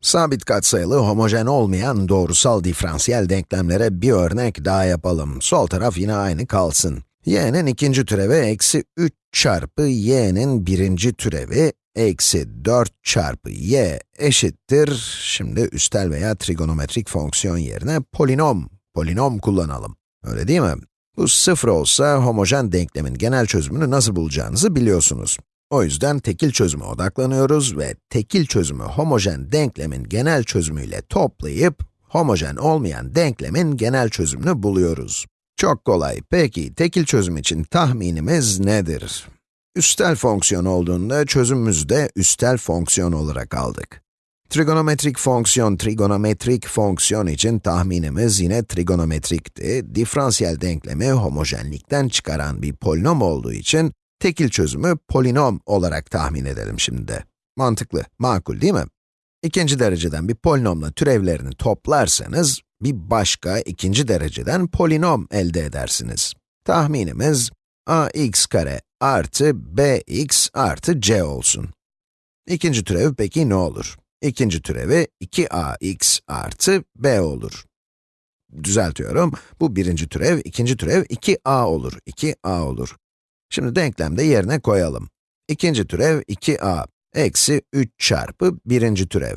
Sabit katsayılı, homojen olmayan doğrusal diferansiyel denklemlere bir örnek daha yapalım. Sol taraf yine aynı kalsın. y'nin ikinci türevi eksi 3 çarpı y'nin birinci türevi eksi 4 çarpı y eşittir. Şimdi üstel veya trigonometrik fonksiyon yerine polinom, polinom kullanalım. Öyle değil mi? Bu sıfır olsa homojen denklemin genel çözümünü nasıl bulacağınızı biliyorsunuz. O yüzden tekil çözüme odaklanıyoruz ve tekil çözümü homojen denklemin genel çözümüyle toplayıp, homojen olmayan denklemin genel çözümünü buluyoruz. Çok kolay. Peki, tekil çözüm için tahminimiz nedir? Üstel fonksiyon olduğunda çözümümüzü de üstel fonksiyon olarak aldık. Trigonometrik fonksiyon, trigonometrik fonksiyon için tahminimiz yine trigonometrikti. Diferansiyel denklemi homojenlikten çıkaran bir polinom olduğu için tekil çözümü polinom olarak tahmin edelim şimdi de. Mantıklı, makul değil mi? İkinci dereceden bir polinomla türevlerini toplarsanız, bir başka ikinci dereceden polinom elde edersiniz. Tahminimiz, ax kare artı bx artı c olsun. İkinci türevi peki ne olur? İkinci türevi 2ax artı b olur. Düzeltiyorum, bu birinci türev, ikinci türev 2a olur, 2a olur. Şimdi denklemde yerine koyalım. İkinci türev 2a, eksi 3 çarpı birinci türev,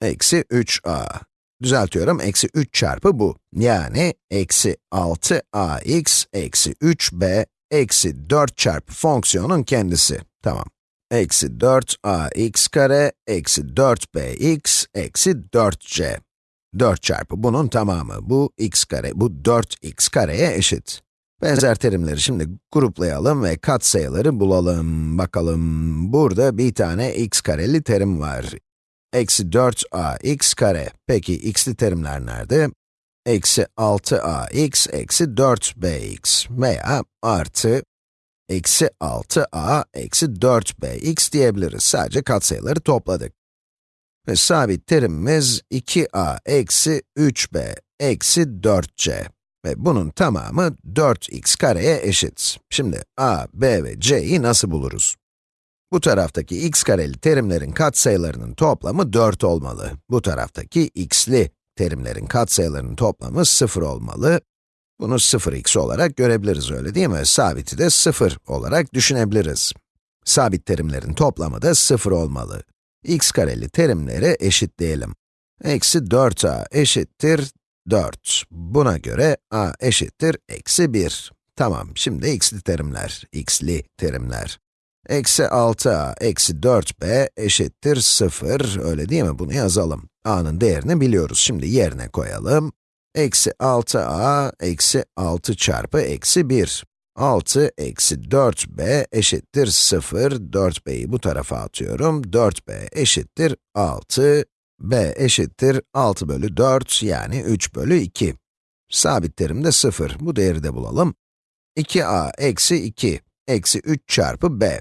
eksi 3a. Düzeltiyorum, eksi 3 çarpı bu. Yani, eksi 6ax, eksi 3b, eksi 4 çarpı fonksiyonun kendisi. Tamam. Eksi 4ax kare, eksi 4bx, eksi 4c. 4 çarpı bunun tamamı, bu x kare, bu 4x kareye eşit. Benzer terimleri şimdi gruplayalım ve katsayıları bulalım. Bakalım, burada bir tane x kareli terim var. Eksi 4ax kare. Peki, x'li terimler nerede? Eksi 6ax, eksi 4bx veya artı eksi 6a, eksi 4bx diyebiliriz. Sadece katsayıları topladık. Ve sabit terimimiz 2a eksi 3b eksi 4c. Ve bunun tamamı 4x kareye eşit. Şimdi a, b ve c'yi nasıl buluruz? Bu taraftaki x kareli terimlerin katsayılarının toplamı 4 olmalı. Bu taraftaki x'li terimlerin katsayılarının toplamı 0 olmalı. Bunu 0x olarak görebiliriz öyle değil mi? Sabiti de 0 olarak düşünebiliriz. Sabit terimlerin toplamı da 0 olmalı. x kareli terimleri eşitleyelim. Eksi 4a eşittir 4. Buna göre a eşittir eksi 1. Tamam, şimdi x'li terimler, x'li terimler. Eksi 6a eksi 4b eşittir 0, öyle değil mi? Bunu yazalım. a'nın değerini biliyoruz, şimdi yerine koyalım. Eksi 6a eksi 6 çarpı eksi 1. 6 eksi 4b eşittir 0, 4b'yi bu tarafa atıyorum. 4b eşittir 6, b eşittir 6 bölü 4, yani 3 bölü 2. Sabit terim de 0, bu değeri de bulalım. 2a eksi 2, eksi 3 çarpı b.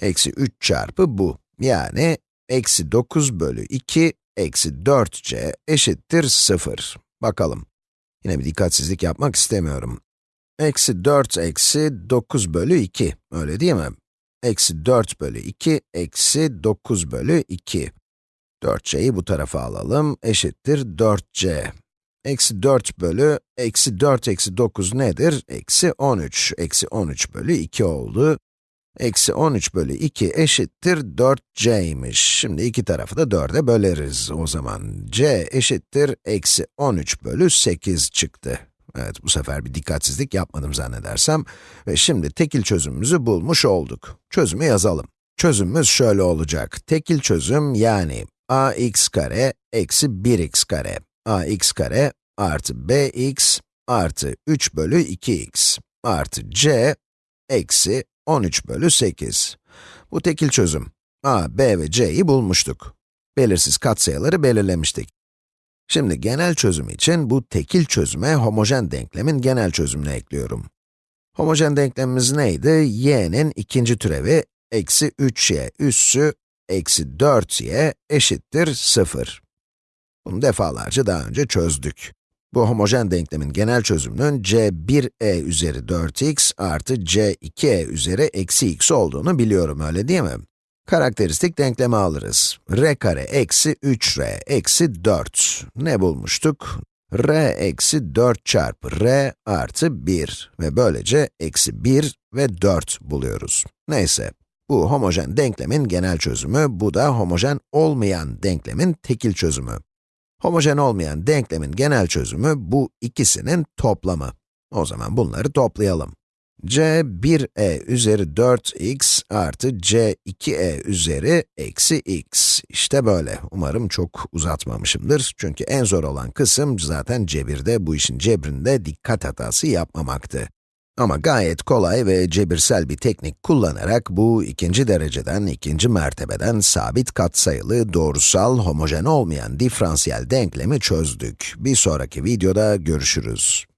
Eksi 3 çarpı bu, yani eksi 9 bölü 2, eksi 4c eşittir 0. Bakalım. Yine bir dikkatsizlik yapmak istemiyorum. Eksi 4 eksi 9 bölü 2, öyle değil mi? Eksi 4 bölü 2, eksi 9 bölü 2. 4c'yi bu tarafa alalım, eşittir 4c. Eksi 4 bölü, eksi 4 eksi 9 nedir? Eksi 13. Eksi 13 bölü 2 oldu. Eksi 13 bölü 2 eşittir 4c'ymiş. Şimdi iki tarafı da 4'e böleriz. O zaman c eşittir eksi 13 bölü 8 çıktı. Evet, bu sefer bir dikkatsizlik yapmadım zannedersem. Ve şimdi tekil çözümümüzü bulmuş olduk. Çözümü yazalım. Çözümümüz şöyle olacak. Tekil çözüm yani ax kare eksi 1x kare. ax kare artı bx artı 3 bölü 2x artı c eksi 13 bölü 8. Bu tekil çözüm. a, b ve c'yi bulmuştuk. Belirsiz katsayıları belirlemiştik. Şimdi genel çözüm için bu tekil çözüme homojen denklemin genel çözümünü ekliyorum. Homojen denklemimiz neydi? y'nin ikinci türevi eksi 3y üssü eksi 4y eşittir 0. Bunu defalarca daha önce çözdük. Bu homojen denklemin genel çözümünün c1e üzeri 4x artı c2e üzeri eksi x olduğunu biliyorum, öyle değil mi? Karakteristik denklemi alırız. r kare eksi 3r eksi 4. Ne bulmuştuk? r eksi 4 çarpı r artı 1 ve böylece eksi 1 ve 4 buluyoruz. Neyse, bu homojen denklemin genel çözümü, bu da homojen olmayan denklemin tekil çözümü. Homojen olmayan denklemin genel çözümü bu ikisinin toplamı. O zaman bunları toplayalım. c 1e üzeri 4x artı c 2e üzeri eksi x. İşte böyle. Umarım çok uzatmamışımdır. Çünkü en zor olan kısım zaten cebirde, bu işin cebrinde dikkat hatası yapmamaktı. Ama gayet kolay ve cebirsel bir teknik kullanarak bu ikinci dereceden, ikinci mertebeden sabit katsayılı, doğrusal, homojen olmayan diferansiyel denklemi çözdük. Bir sonraki videoda görüşürüz.